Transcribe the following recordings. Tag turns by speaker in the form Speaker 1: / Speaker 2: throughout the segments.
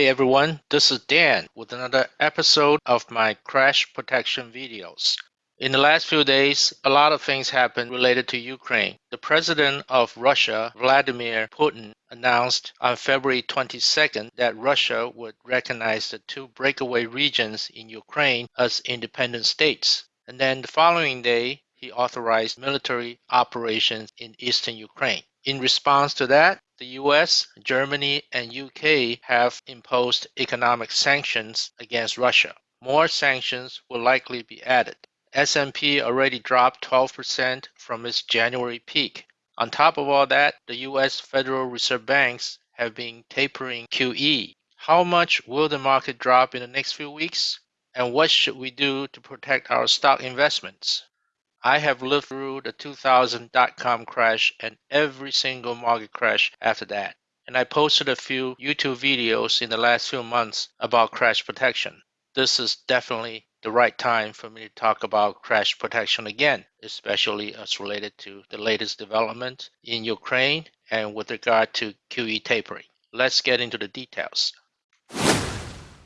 Speaker 1: Hey everyone, this is Dan with another episode of my crash protection videos. In the last few days, a lot of things happened related to Ukraine. The president of Russia, Vladimir Putin, announced on February 22nd that Russia would recognize the two breakaway regions in Ukraine as independent states. And then the following day, he authorized military operations in eastern Ukraine. In response to that, the US, Germany, and UK have imposed economic sanctions against Russia. More sanctions will likely be added. S&P already dropped 12% from its January peak. On top of all that, the US Federal Reserve banks have been tapering QE. How much will the market drop in the next few weeks? And what should we do to protect our stock investments? I have lived through the 2000 dot-com crash and every single market crash after that. And I posted a few YouTube videos in the last few months about crash protection. This is definitely the right time for me to talk about crash protection again, especially as related to the latest development in Ukraine and with regard to QE tapering. Let's get into the details.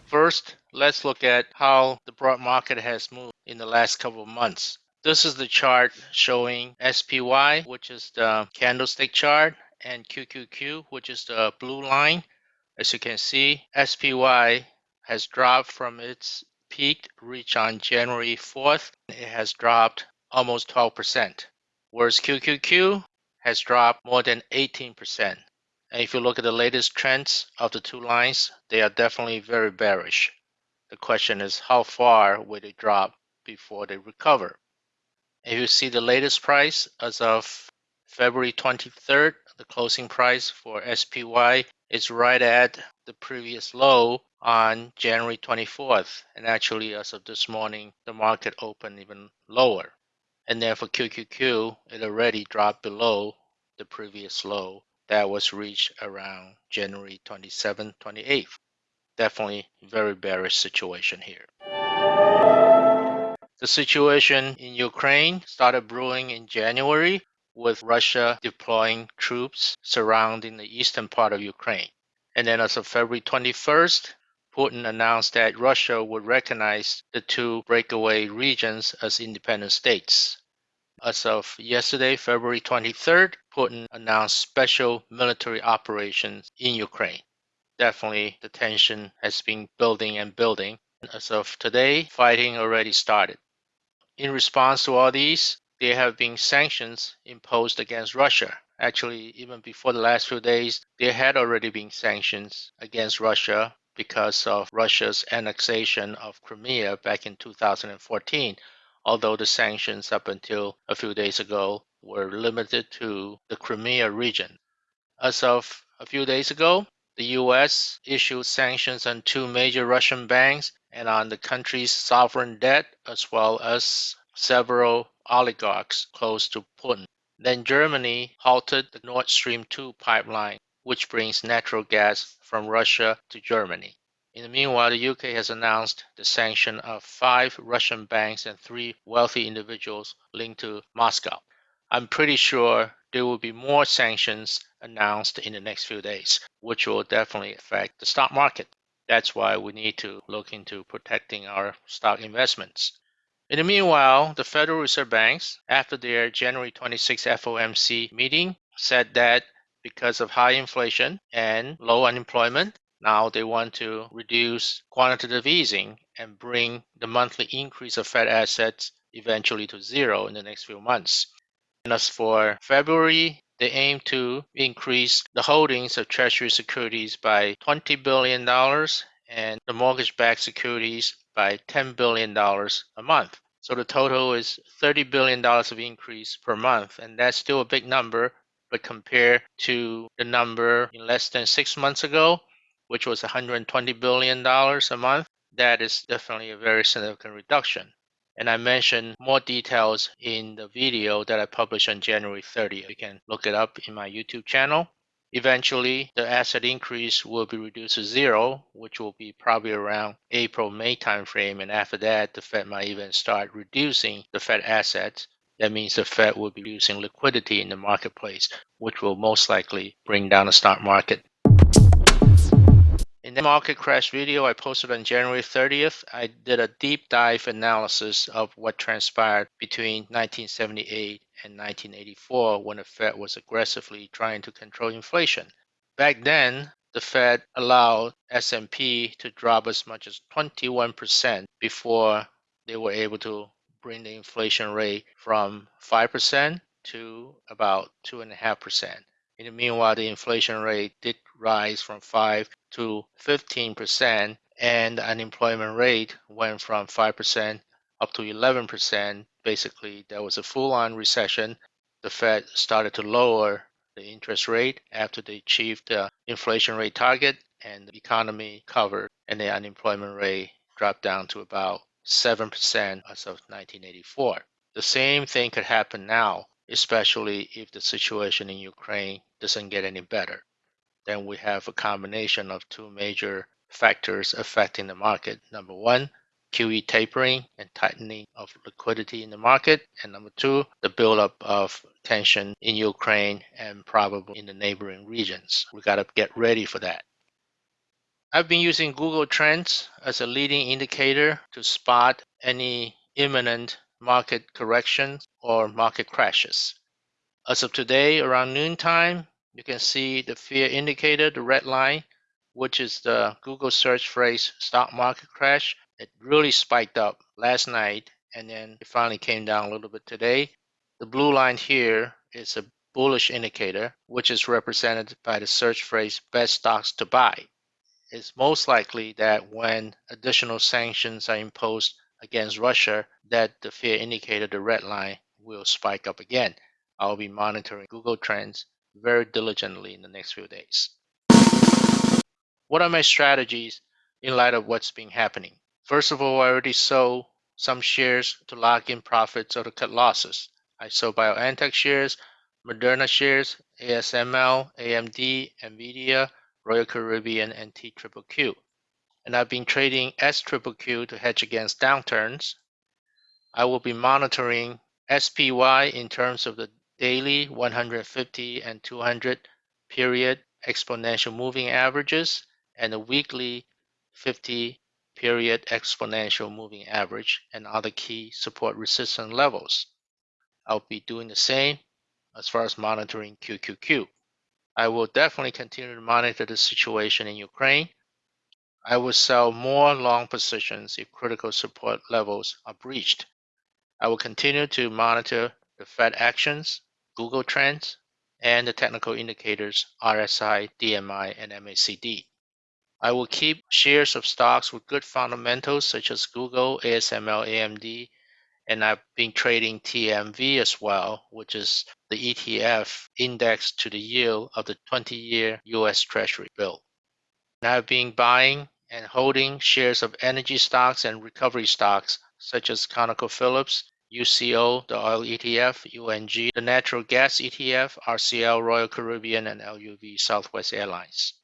Speaker 1: First, let's look at how the broad market has moved in the last couple of months. This is the chart showing SPY, which is the candlestick chart, and QQQ, which is the blue line. As you can see, SPY has dropped from its peak reach on January 4th. It has dropped almost 12%, whereas QQQ has dropped more than 18%. And if you look at the latest trends of the two lines, they are definitely very bearish. The question is how far will they drop before they recover? If you see the latest price as of February 23rd, the closing price for SPY is right at the previous low on January 24th. And actually, as of this morning, the market opened even lower. And then for QQQ, it already dropped below the previous low that was reached around January 27th, 28th. Definitely very bearish situation here. The situation in Ukraine started brewing in January with Russia deploying troops surrounding the eastern part of Ukraine. And then as of February 21st, Putin announced that Russia would recognize the two breakaway regions as independent states. As of yesterday, February 23rd, Putin announced special military operations in Ukraine. Definitely the tension has been building and building. As of today, fighting already started. In response to all these, there have been sanctions imposed against Russia. Actually, even before the last few days, there had already been sanctions against Russia because of Russia's annexation of Crimea back in 2014, although the sanctions up until a few days ago were limited to the Crimea region. As of a few days ago, the US issued sanctions on two major Russian banks and on the country's sovereign debt, as well as several oligarchs close to Putin. Then Germany halted the Nord Stream 2 pipeline, which brings natural gas from Russia to Germany. In the meanwhile, the UK has announced the sanction of five Russian banks and three wealthy individuals linked to Moscow. I'm pretty sure there will be more sanctions announced in the next few days, which will definitely affect the stock market. That's why we need to look into protecting our stock investments. In the meanwhile, the Federal Reserve Banks, after their January 26 FOMC meeting, said that because of high inflation and low unemployment, now they want to reduce quantitative easing and bring the monthly increase of Fed assets eventually to zero in the next few months. And as for February, they aim to increase the holdings of Treasury securities by $20 billion and the mortgage backed securities by $10 billion a month. So the total is $30 billion of increase per month. And that's still a big number, but compared to the number in less than six months ago, which was $120 billion a month, that is definitely a very significant reduction. And I mentioned more details in the video that I published on January 30th. You can look it up in my YouTube channel. Eventually, the asset increase will be reduced to zero, which will be probably around April, May timeframe. And after that, the Fed might even start reducing the Fed assets. That means the Fed will be using liquidity in the marketplace, which will most likely bring down the stock market. In market crash video I posted on January 30th, I did a deep dive analysis of what transpired between 1978 and 1984 when the Fed was aggressively trying to control inflation. Back then, the Fed allowed S&P to drop as much as 21% before they were able to bring the inflation rate from 5% to about 2.5%. In the meanwhile, the inflation rate did rise from 5 to 15%, and the unemployment rate went from 5% up to 11%. Basically, there was a full on recession. The Fed started to lower the interest rate after they achieved the inflation rate target, and the economy covered, and the unemployment rate dropped down to about 7% as of 1984. The same thing could happen now especially if the situation in Ukraine doesn't get any better. Then we have a combination of two major factors affecting the market. Number one, QE tapering and tightening of liquidity in the market. And number two, the buildup of tension in Ukraine and probably in the neighboring regions. We got to get ready for that. I've been using Google Trends as a leading indicator to spot any imminent market corrections or market crashes. As of today, around noontime, you can see the fear indicator, the red line, which is the Google search phrase stock market crash. It really spiked up last night and then it finally came down a little bit today. The blue line here is a bullish indicator, which is represented by the search phrase best stocks to buy. It's most likely that when additional sanctions are imposed against Russia that the fear indicator, the red line, will spike up again. I'll be monitoring Google Trends very diligently in the next few days. What are my strategies in light of what's been happening? First of all, I already sold some shares to lock in profits or to cut losses. I sold BioNTech shares, Moderna shares, ASML, AMD, NVIDIA, Royal Caribbean, and TQQQ and I've been trading SQQQ to hedge against downturns. I will be monitoring SPY in terms of the daily 150 and 200 period exponential moving averages and the weekly 50 period exponential moving average and other key support resistance levels. I'll be doing the same as far as monitoring QQQ. I will definitely continue to monitor the situation in Ukraine I will sell more long positions if critical support levels are breached. I will continue to monitor the Fed actions, Google Trends, and the technical indicators RSI, DMI, and MACD. I will keep shares of stocks with good fundamentals such as Google, ASML, AMD, and I've been trading TMV as well, which is the ETF indexed to the yield of the 20 year US Treasury bill. And I've been buying and holding shares of energy stocks and recovery stocks such as ConocoPhillips, UCO, the oil ETF, UNG, the natural gas ETF, RCL, Royal Caribbean, and LUV Southwest Airlines.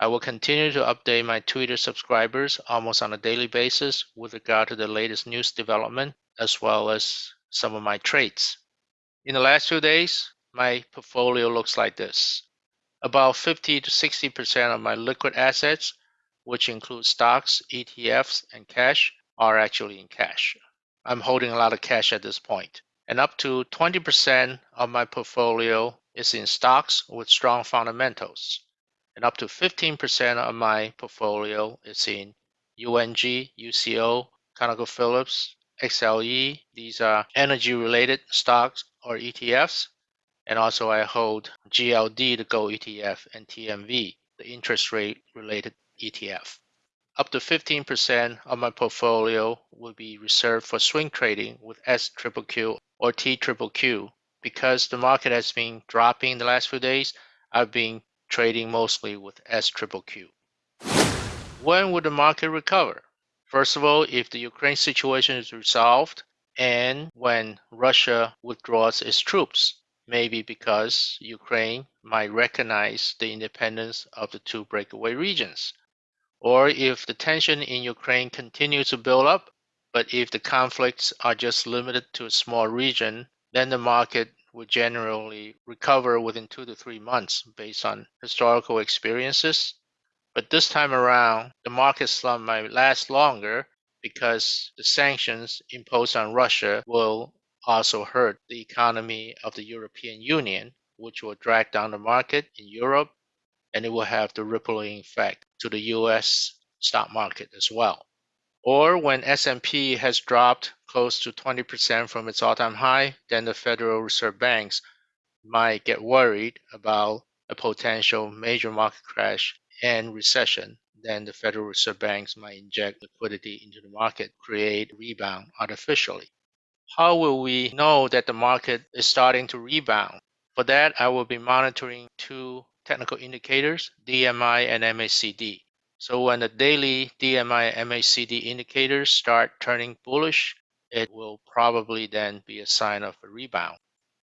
Speaker 1: I will continue to update my Twitter subscribers almost on a daily basis with regard to the latest news development as well as some of my trades. In the last few days, my portfolio looks like this. About 50 to 60% of my liquid assets which includes stocks, ETFs, and cash, are actually in cash. I'm holding a lot of cash at this point. And up to 20% of my portfolio is in stocks with strong fundamentals. And up to 15% of my portfolio is in UNG, UCO, ConocoPhillips, XLE. These are energy related stocks or ETFs. And also I hold GLD, the gold ETF, and TMV, the interest rate related ETF. Up to 15% of my portfolio will be reserved for swing trading with SQQQ or TQQQ. Because the market has been dropping the last few days, I've been trading mostly with SQQQ. When will the market recover? First of all, if the Ukraine situation is resolved and when Russia withdraws its troops, maybe because Ukraine might recognize the independence of the two breakaway regions or if the tension in Ukraine continues to build up, but if the conflicts are just limited to a small region, then the market will generally recover within two to three months based on historical experiences. But this time around, the market slump might last longer because the sanctions imposed on Russia will also hurt the economy of the European Union, which will drag down the market in Europe and it will have the rippling effect to the US stock market as well. Or when S&P has dropped close to 20% from its all-time high, then the Federal Reserve banks might get worried about a potential major market crash and recession, then the Federal Reserve banks might inject liquidity into the market, create rebound artificially. How will we know that the market is starting to rebound? For that, I will be monitoring two technical indicators, DMI and MACD. So when the daily DMI and MACD indicators start turning bullish, it will probably then be a sign of a rebound.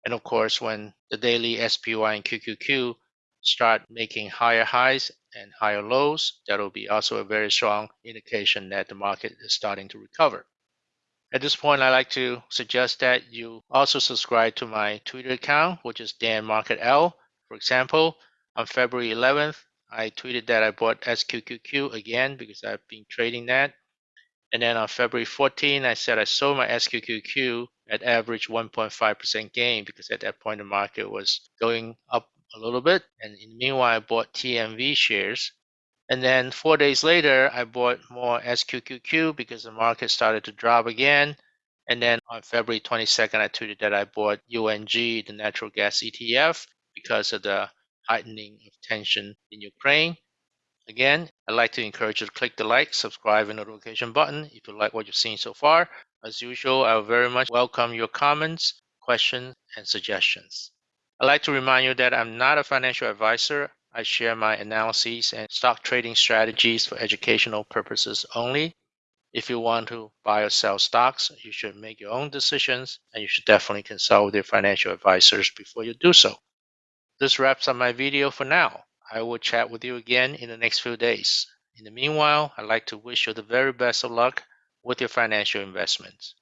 Speaker 1: And of course, when the daily SPY and QQQ start making higher highs and higher lows, that will be also a very strong indication that the market is starting to recover. At this point, I'd like to suggest that you also subscribe to my Twitter account, which is Dan Market L. For example, on February 11th, I tweeted that I bought SQQQ again because I've been trading that. And then on February 14, I said I sold my SQQQ at average 1.5% gain because at that point the market was going up a little bit. And in the meanwhile, I bought TMV shares. And then four days later, I bought more SQQQ because the market started to drop again. And then on February 22nd, I tweeted that I bought UNG, the natural gas ETF, because of the heightening of tension in Ukraine. Again, I'd like to encourage you to click the like, subscribe, and notification button if you like what you've seen so far. As usual, I'll very much welcome your comments, questions, and suggestions. I'd like to remind you that I'm not a financial advisor. I share my analyses and stock trading strategies for educational purposes only. If you want to buy or sell stocks, you should make your own decisions and you should definitely consult with your financial advisors before you do so. This wraps up my video for now. I will chat with you again in the next few days. In the meanwhile, I'd like to wish you the very best of luck with your financial investments.